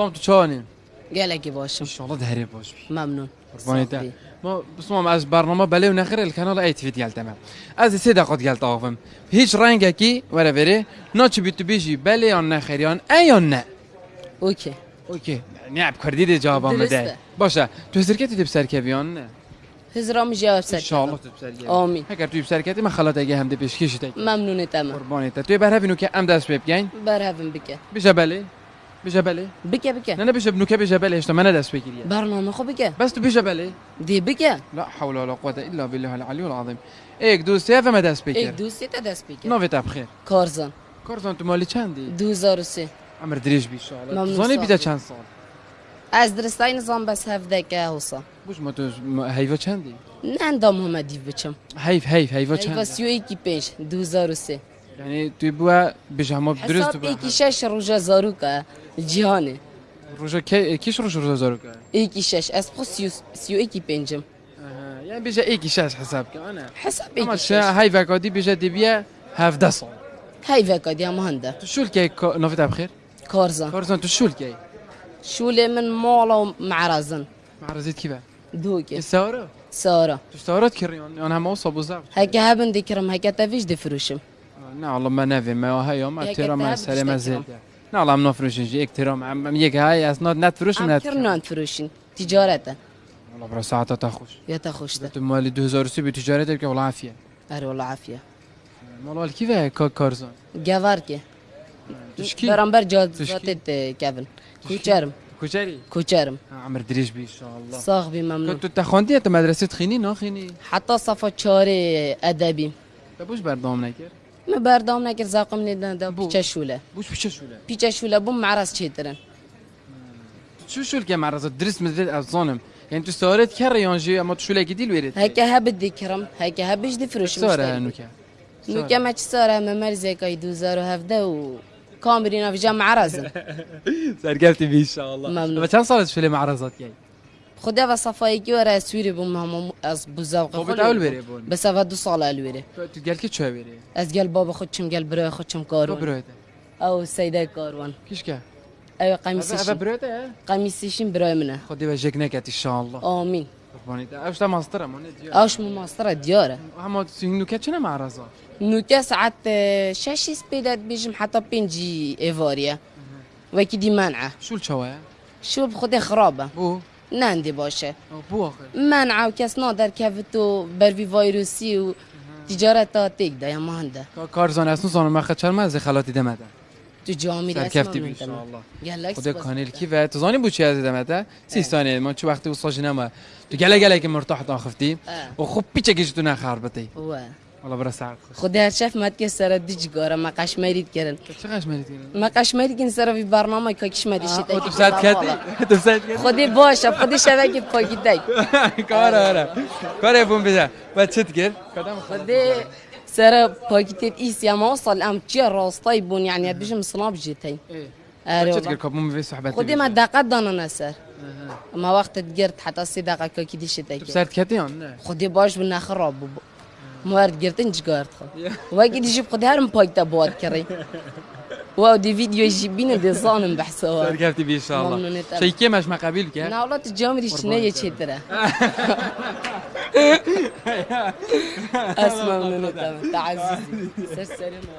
طام تو چانین گلکی باشم. انشالله دهری باش. بی ممنون قربانیت صافی. ما بسمم از برنامه بله و نخیر الکانال ای تفید گلتم از سه دقیقه گلت آقم هیچ رنگ کی ولا وری ناچ بیتو بیجی بله یا نخیر یا ای یا نه. اوکی. اوکی. نه کردی دی جوابم بده. درسته. باشه. تو سرکتی دی بسرکویان نه؟ هزرام جواب سر انشالله تو بسرکوی آمین. اگر تو بسرکتی من خلاط اگه هم دی پیش کشیده ممنون تمام. قربانیت تو بر هبینو که ام دست بگین برهفم بکه بشه بله. بله بکه بکه. نه نه بشه بنوکه بله اشتا من دست بگیری برنامه خو بکه. بس تو بشه بله دی بکه. لا حول ولا قوة إلا بالله العلي العظيم ایک دو سه فما بگیر. دوستی تا دست بکه نوی بخیر کارزان. کارزان تو مالی چندی؟ 2003 عمر دریج بی ممنون زانی بیده. چند سال؟ از درستای نظام بس هفده که حوصا بوش ما تو حیوه چندی؟ نه اندام همه دیو بچم. حیف حیف حیوه ایوا چند سی و ایکی پنج 2003 یعنی توی بوا بیش همه درست بوا ایکی شش روژا زارو که جهانه روژا کی کیش روژا روژا زارو که ایکی شش. از خو سی و, سی و ایکی پنجم یعنی بیش ایکی شش حساب که آنه. حساب چه شش. حیوه کادی بیش دی بیا هفده سال. هاي فاكا هم هندا تو شول کی نوی بخیر؟ كورزا کارزان. تو شول کی؟ شولي من مولا معرزن معرضیت کی با؟ دوكي سوارا سارة تو سوارات کریان آن همه اصاب و زبط. هكا هبن ديكرم هكا تفيش دفروشم. نه والله ما نفهم ما هاي يوم يا احترام كتاب سلام مش زيد تكرم. نه والله من نفرش يجي احترام عم يك هاي اسناد نتفروش من عم كرنان فروشين تجارته والله برا ساعات تخوش يا تخوشته تو مال 2003 بتجارتك بك والله عافيه اري والله عافية والله كيف كا كارزون جافاركي تشكي برامبر جاد تشكي. زاتت كيفن كوچرم كوشري كوچرم عمر دريش بي ان شاء الله صاغبي ممنون كنت تخوندي انت مدرسه خيني نا خيني حتى صفا چاري ادبي تبوش بردام نكر ما بردام نكر زاقم ندن دا. بيچا شوله بوش بيش شولا بيچا شوله بوم معرز چيترن شو شو الكام عرض درس مثل الظالم يعني تو سوارت كر يانجي اما تو شولا جديد ويرد هكا هبد ديكرم هكا هبش دفروش سوره نوكا نوكا ما تشسارة ما مرزي كاي دوزارو هفدا و كامرينا في جامعة رازن سرقلتي بي ان شاء الله ممنون. كان صارت شولا معرضات جاي خدا و صفاي كي ورا سويري بوم هم از بوزاوق خب بتعول بري بون بس هذا دو صالة الويري تو قال كي شو بري از قال بابا خدشم قال برا خدشم تو كاروان بروده او سيدة كاروان كيش كا ايوه هذا قميصيشن بروده قميصيشن براي منه. خدي وجهك نكت ان شاء الله قرباني اوش تا ماستر مون ديار اوش مماسترة ديارة اما سينو كاتشنا مع رزا نوكا ساعات آه، شاشي سبيدات بيجم حتى بينجي ايفاريا وكي دي مانعة شو الشوايا شو بخدي خرابة بو. ناندي باشه. أو بو اخر منع و کس نادر کفتو بروی ویروسی و تجارت تا تیک دا یا مهنده کارزان اسنو زانو مخه چرم از خلاتی دمده تو سر رسم کفتی بی ان شاء الله گلک خدا کانیل کی و تو زانی بو چی از دمده سی ثانیه ما چه وقتی وصاج نما تو گله گله که مرتاح تا خفتی. و خوب پیچه کیش تو نخر بتی و والله برا ساعت خوش. خدا هر شف مد که سر دیج گاره ما قشمیرید کرن چه قش مرید ما قشمیرید کن سر وی برنامه که کش مدی شده. تو ساعت کردی؟ تو ساعت کردی؟ خودی باشه خودی شبکه پاکی دی کار آره. کار بون بده بعد چت کرد کدام خودی سر پاکیتت ایسی اما وصل ام چی راستای بون یعنی بجم سناب جیتی اره چت والله. کرد کابون می صحبت خودی ما دقت دانه نسر ما وقت گرد حتی سی دقیقه که دی شده تو ساعت کردی آن نه؟ خودی باش بنا خراب بو موارد گرتن جگارت خو واقعی دیجی خودی هرم پاک تا بود کری واو دی ویدیو جی بینه دی زانم بحثا سر کردی بی ان شاء الله ممنونت أوي. شيء مش ما قبيل كه ناولات جامری چنه یه چه تره اسمع منو تعزيزي سر سرنا